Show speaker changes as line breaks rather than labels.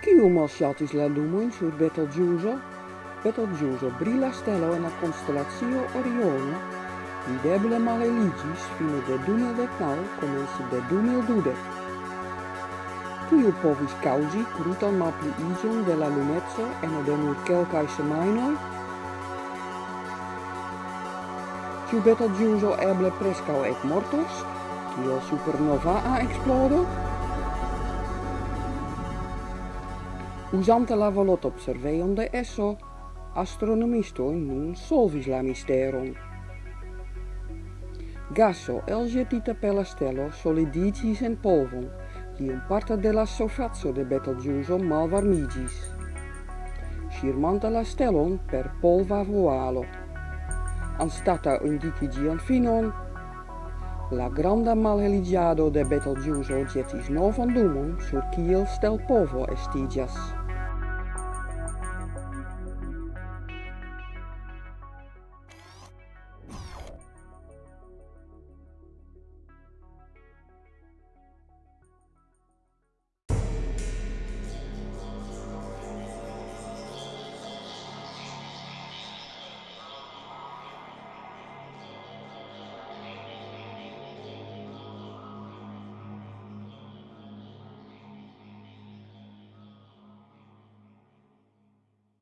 Ciu malŝatis la lumojn sur Betelgeuse? Betelgeuse, brila stelo en la constellatio Orione, videble maleliĝis fine de 2019, comensi de 2012. Tio povis causi kaŭzi krutan malpliiĝon de la lumezzo en de nur quelcae semainoi? kiu Betelgeuse eble prescau preskaŭ ekmortos, kiel supernovaa eksplodo, usante la volot observeonde esso in nun solvis la misteron. Gaso elgetita per la stelo solidicis en polvon, un parte de la sofazzo de Betelgeuse malvarmigis. Scirmanta la stelon per polva voalo. Anstata indicigian finon, la granda malheligiado de Betelgeuse jetis novan dumon sur kiel stel povo estigas.